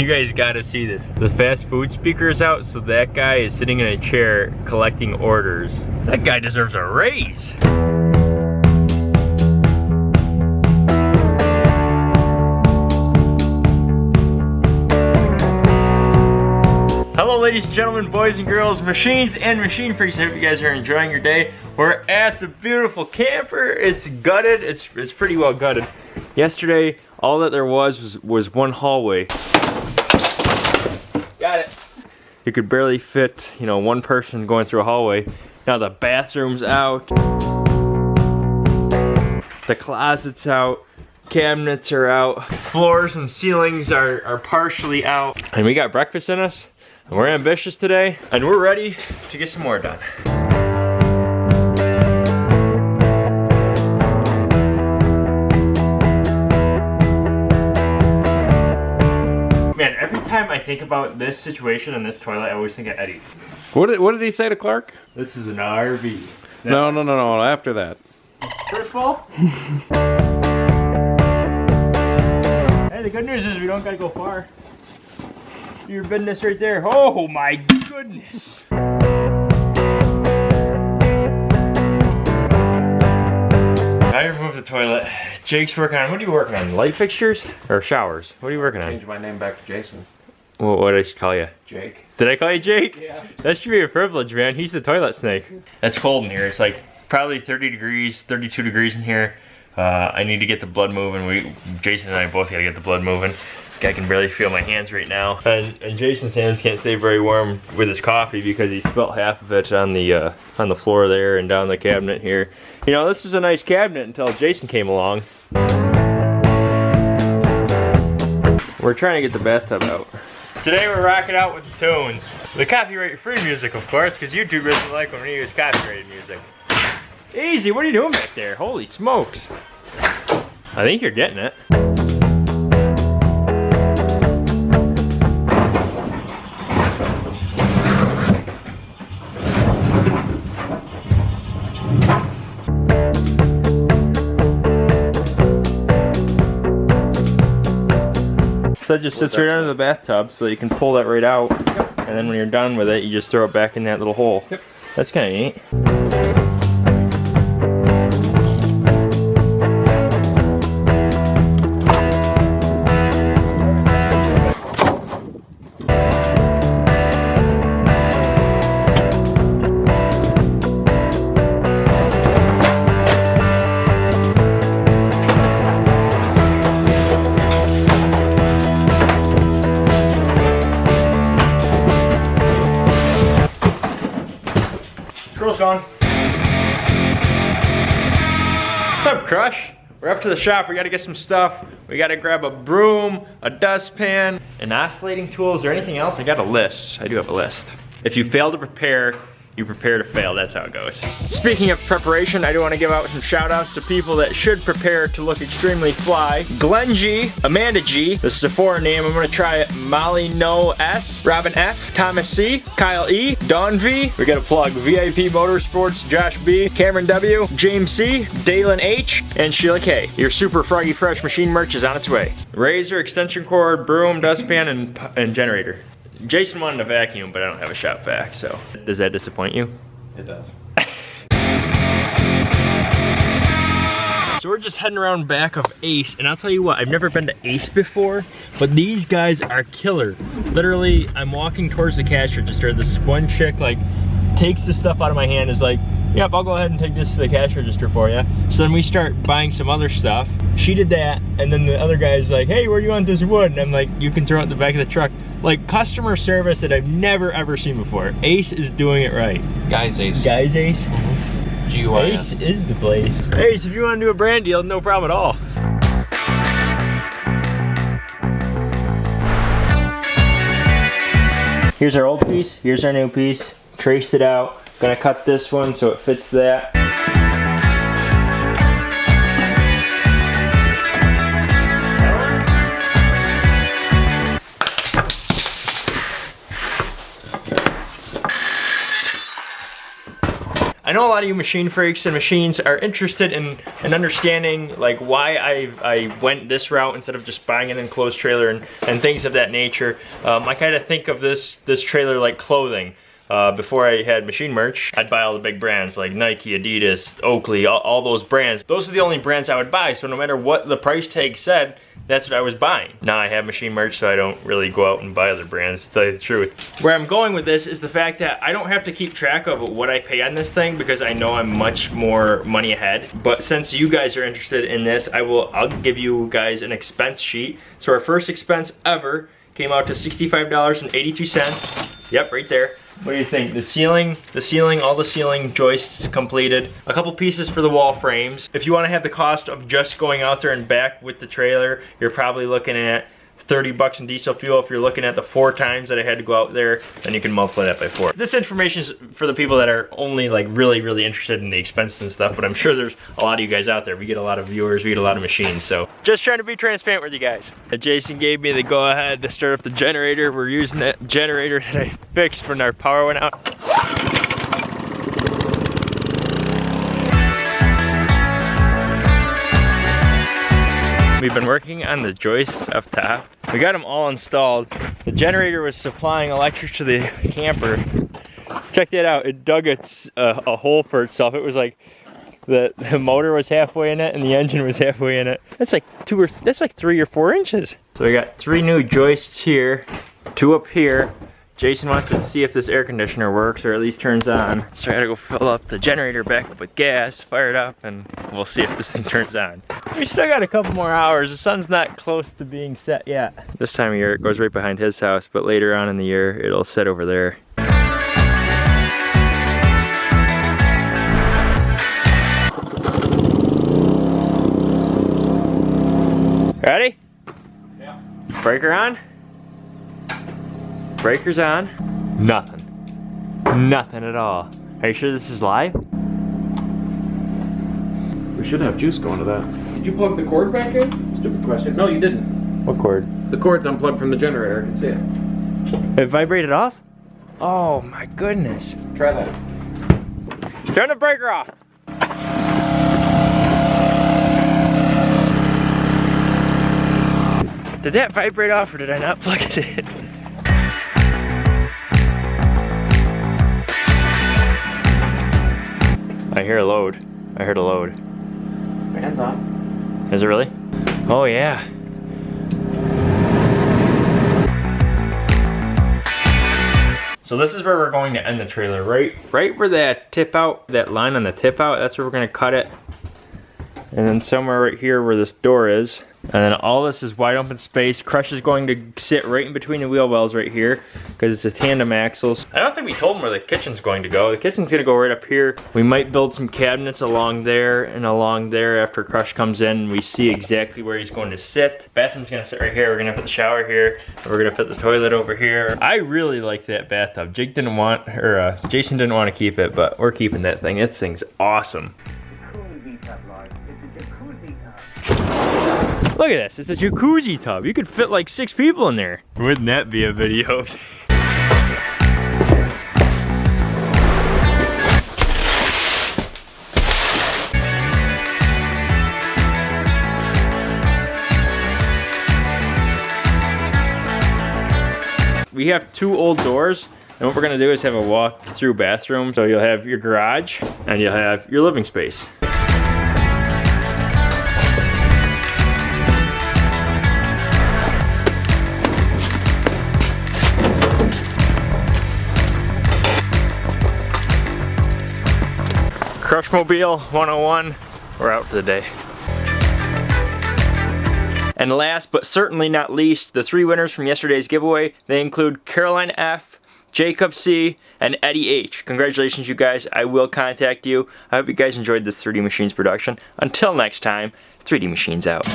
You guys gotta see this. The fast food speaker is out, so that guy is sitting in a chair collecting orders. That guy deserves a raise. Hello ladies and gentlemen, boys and girls, machines and machine freaks. I hope you guys are enjoying your day. We're at the beautiful camper. It's gutted, it's, it's pretty well gutted. Yesterday, all that there was was, was one hallway. Got it. You could barely fit, you know, one person going through a hallway. Now the bathroom's out. The closet's out. Cabinets are out. Floors and ceilings are, are partially out. And we got breakfast in us. And we're ambitious today. And we're ready to get some more done. Think about this situation and this toilet, I always think of Eddie. What did, what did he say to Clark? This is an RV. No, no, no, no. After that. First of all. hey, the good news is we don't gotta go far. Your business right there. Oh my goodness. I removed the toilet. Jake's working on, what are you working on? Light fixtures or showers? What are you working on? Change my name back to Jason. What, what did I call you? Jake. Did I call you Jake? Yeah. That should be a privilege, man. He's the toilet snake. It's cold in here. It's like probably 30 degrees, 32 degrees in here. Uh, I need to get the blood moving. We, Jason and I both gotta get the blood moving. I can barely feel my hands right now. And, and Jason's hands can't stay very warm with his coffee because he spilt half of it on the uh, on the floor there and down the cabinet here. You know, this was a nice cabinet until Jason came along. We're trying to get the bathtub out. Today we're rocking out with the tunes. The copyright-free music, of course, because YouTube doesn't like when we use copyrighted music. Easy, what are you doing back there? Holy smokes. I think you're getting it. So it just sits right under the bathtub so you can pull that right out. And then when you're done with it, you just throw it back in that little hole. Yep. That's kind of neat. Scroll's gone. What's up, Crush? We're up to the shop. We gotta get some stuff. We gotta grab a broom, a dustpan, an oscillating tools, or anything else. I got a list. I do have a list. If you fail to prepare, you prepare to fail. That's how it goes. Speaking of preparation, I do want to give out some shout outs to people that should prepare to look extremely fly. Glenn G, Amanda G, this is a foreign name. I'm going to try it. Molly No S, Robin F, Thomas C, Kyle E, Don V. We got a plug VIP Motorsports, Josh B, Cameron W, James C, Dalen H, and Sheila K. Your super froggy fresh machine merch is on its way. Razor, extension cord, broom, dustpan, and, and generator. Jason wanted a vacuum, but I don't have a shop vac, so. Does that disappoint you? It does. So we're just heading around back of Ace, and I'll tell you what, I've never been to Ace before, but these guys are killer. Literally, I'm walking towards the cash register, this one chick like takes the stuff out of my hand, is like, yep, I'll go ahead and take this to the cash register for you. So then we start buying some other stuff. She did that, and then the other guy's like, hey, where do you want this wood? And I'm like, you can throw it in the back of the truck. Like customer service that I've never ever seen before. Ace is doing it right. Guys Ace. Guys, Ace. Mm-hmm. G-U-I-S. Ace is the place. Ace, if you want to do a brand deal, no problem at all. Here's our old piece, here's our new piece. Traced it out. Gonna cut this one so it fits that. I know a lot of you machine freaks and machines are interested in, in understanding like why I, I went this route instead of just buying an enclosed trailer and, and things of that nature. Um, I kind of think of this, this trailer like clothing. Uh, before I had machine merch, I'd buy all the big brands like Nike, Adidas, Oakley, all, all, those brands. Those are the only brands I would buy, so no matter what the price tag said, that's what I was buying. Now I have machine merch, so I don't really go out and buy other brands, to tell you the truth. Where I'm going with this is the fact that I don't have to keep track of what I pay on this thing because I know I'm much more money ahead. But since you guys are interested in this, I will, I'll give you guys an expense sheet. So our first expense ever came out to $65.82. Yep, right there. What do you think? The ceiling, the ceiling, all the ceiling joists completed. A couple pieces for the wall frames. If you want to have the cost of just going out there and back with the trailer, you're probably looking at 30 bucks in diesel fuel. If you're looking at the four times that I had to go out there, then you can multiply that by four. This information is for the people that are only like really, really interested in the expenses and stuff, but I'm sure there's a lot of you guys out there. We get a lot of viewers, we get a lot of machines, so just trying to be transparent with you guys. Jason gave me the go ahead to start up the generator. We're using that generator that I fixed when our power went out. We've been working on the joists up top. We got them all installed. The generator was supplying electric to the camper. Check that out, it dug its, uh, a hole for itself. It was like, the, the motor was halfway in it and the engine was halfway in it. That's like two or, that's like three or four inches. So we got three new joists here, two up here, Jason wants to see if this air conditioner works or at least turns on. So I gotta go fill up the generator back up with gas, fire it up, and we'll see if this thing turns on. We still got a couple more hours. The sun's not close to being set yet. This time of year it goes right behind his house, but later on in the year it'll set over there. Ready? Yeah. Breaker on? Breaker's on. Nothing. Nothing at all. Are you sure this is live? We should have juice going to that. Did you plug the cord back in? Stupid question. No, you didn't. What cord? The cord's unplugged from the generator. I can see it. It vibrated off? Oh my goodness. Try that. Turn the breaker off. Did that vibrate off or did I not plug it in? I hear a load. I heard a load. Fans on. Is it really? Oh yeah. So this is where we're going to end the trailer, right? Right where that tip out, that line on the tip out, that's where we're gonna cut it. And then somewhere right here where this door is, and then all this is wide open space. Crush is going to sit right in between the wheel wells right here because it's a tandem axles. I don't think we told them where the kitchen's going to go. The kitchen's gonna go right up here. We might build some cabinets along there and along there after Crush comes in. We see exactly where he's going to sit. Bathroom's gonna sit right here. We're gonna put the shower here. We're gonna put the toilet over here. I really like that bathtub. Jake didn't want, or uh, Jason didn't want to keep it, but we're keeping that thing. This thing's awesome. Look at this, it's a jacuzzi tub. You could fit like six people in there. Wouldn't that be a video? we have two old doors and what we're gonna do is have a walk through bathroom. So you'll have your garage and you'll have your living space. Crushmobile 101, we're out for the day. And last but certainly not least, the three winners from yesterday's giveaway, they include Caroline F, Jacob C, and Eddie H. Congratulations you guys, I will contact you. I hope you guys enjoyed this 3D Machines production. Until next time, 3D Machines out.